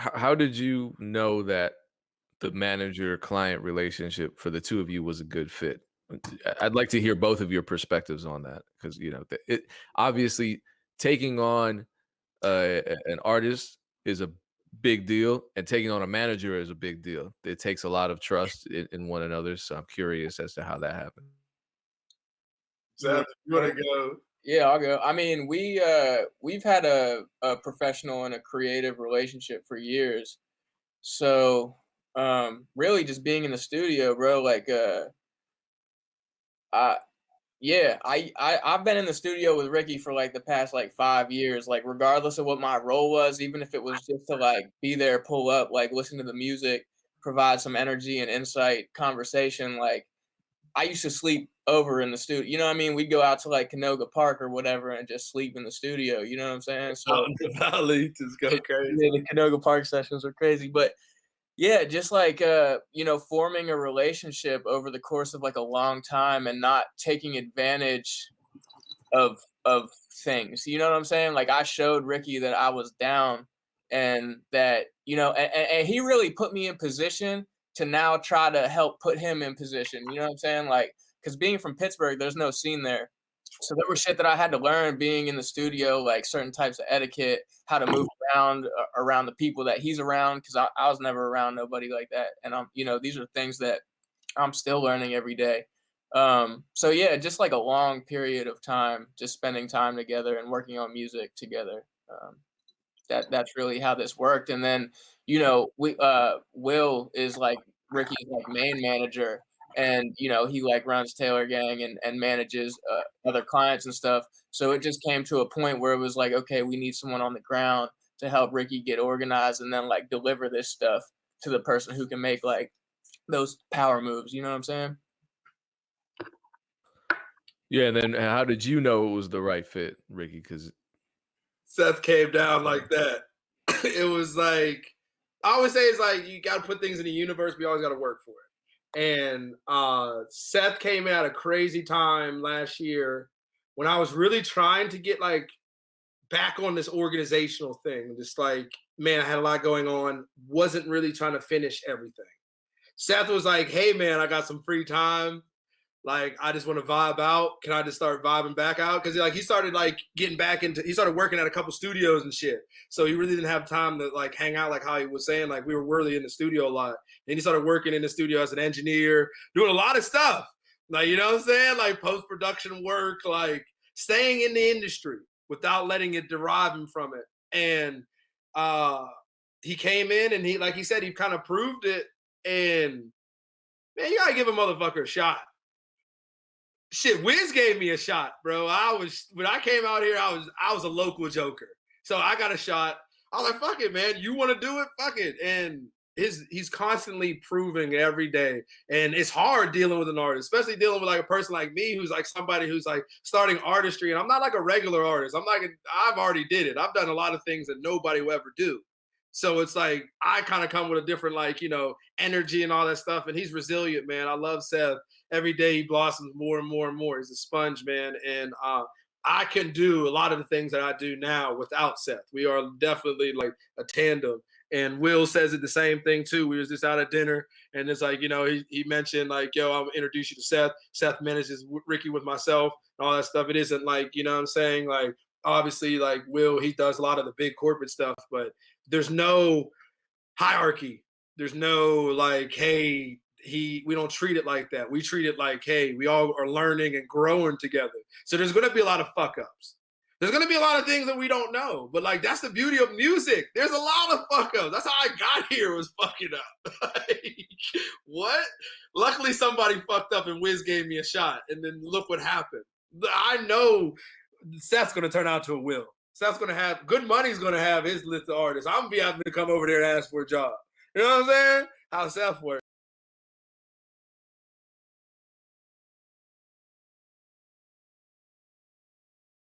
how how did you know that the manager-client relationship for the 2 of you was a good fit? Uh, I'd like to hear both of your perspectives on that because you know, it obviously, taking on, uh, an artist is a big deal, and taking on a manager is a big deal. It takes a lot of trust in in one another, so I'm curious as to how that happened. You Seth, want you wanna go? Yeah, I'll go. I mean, we, uh, we've had a a professional and a creative relationship for years. So, um, really just being in the studio, bro, like, uh uh yeah, I I I've been in the studio with Ricky for, like, the past, like, 5 years, like, regardless of what my role was, even if it was just to, like, be there, pull up, like, listen to the music, provide some energy and insight, conversation, like, I used to sleep over in the studio. you know what I mean? We'd go out to, like, Canoga Park or whatever and just sleep in the studio, you know what I'm saying? Out So in the valley, just go crazy. The Canoga Park sessions were crazy, but yeah, just like, uh, you know, forming a relationship over the course of, like, a long time and not taking advantage of of things, you know what I'm saying? Like, I showed Ricky that I was down and that, you know and and he really put me in position to now try to help put him in position, you know what I'm saying? Like, because being from Pittsburgh, there's no scene there. So there was shit that I had to learn being in the studio, like certain types of etiquette, how to move around a around the people that he's around, 'cause I I was never around nobody like that, and, I'm, you know, these are things that I'm still learning every day. Um, so yeah, just like a long period of time, just spending time together and working on music together, um, that that's really how this worked, and then, you know, we, uh Will is, like, Ricky's, like, main manager, and, you know, he, like, runs Taylor Gang and and manages, uh, other clients and stuff, so it just came to a point where it was like, "Okay, we need someone on the ground to help Ricky get organized and then, like, deliver this stuff to the person who can make, like, those power moves," you know what I'm saying? Yeah, and then how did you know it was the right fit, Ricky? Because Seth came down like that. It was like I always say it's like you gotta put things in the universe, you always gotta work for it, and, uh, Seth came at a crazy time last year when I was really trying to get, like, back on this organizational thing, just like, man, I had a lot going on, wasn't really trying to finish everything. Seth was like, "Hey, man, I got some free time, like, I just wanna vibe out. Can I just start vibing back out?" 'Cause, like, he started, like, getting back into he started working at a couple studios and shit, so he really didn't have time to, like, hang out like how he was saying, like, we were really in the studio a lot. Then he started working in the studio as an engineer, doing a lot of stuff, like, you know what I'm saying? Like, post-production work, like, staying in the industry without letting it derive him from it, and, uh, he came in and he like he said, he kinda proved it, and, man, you gotta give a motherfucker a shot. Shit, Wiz gave me a shot, bro. I was when I came out here, I was I was a local joker. So I got a shot. I was like, "Fuck it, man. You wanna do it? Fuck it." And his he's constantly proving every day, and it's hard dealing with an artist, especially dealing with, like, a person like me who's, like, somebody who's, like, starting artistry, and I'm not like a regular artist. I'm like I've already did it. I've done a lot of things that nobody will ever do. So it's like I kinda come with a different, like, you know, energy and all that stuff, and he's resilient, man. I love Seth. Every day he blossoms more and more and more. He's a sponge, man, and, uh, I can do a lot of the things that I do now without Seth. We are definitely, like, a tandem, and Will says it the same thing too. We was just out at dinner, and it's like, you know, he he mentioned, like, "Yo, Imma introduce you to Seth." Seth manages Ricky with myself and all that stuff. It isn't like, you know what I'm saying? Like, obviously, like, Will, he does a lot of the big corporate stuff, but there's no hierarchy. There's no, like, "Hey, he" we don't treat it like that. We treat it like, "Hey, we all are learning and growing together." So there's gonna be a lot of fuck ups. There's gonna be a lot of things that we don't know, but, like, that's the beauty of music. There's a lot of fuck ups. That's how I got here was fucking up. Like, what? Luckily, somebody fucked up and Wiz gave me a shot, and then look what happened. I know Seth's gonna turn out to a Will. Seth's gonna have Good Money's gonna have his list of artists. Imma be having to come over there and ask for a job. You know what I'm saying? How Seth works.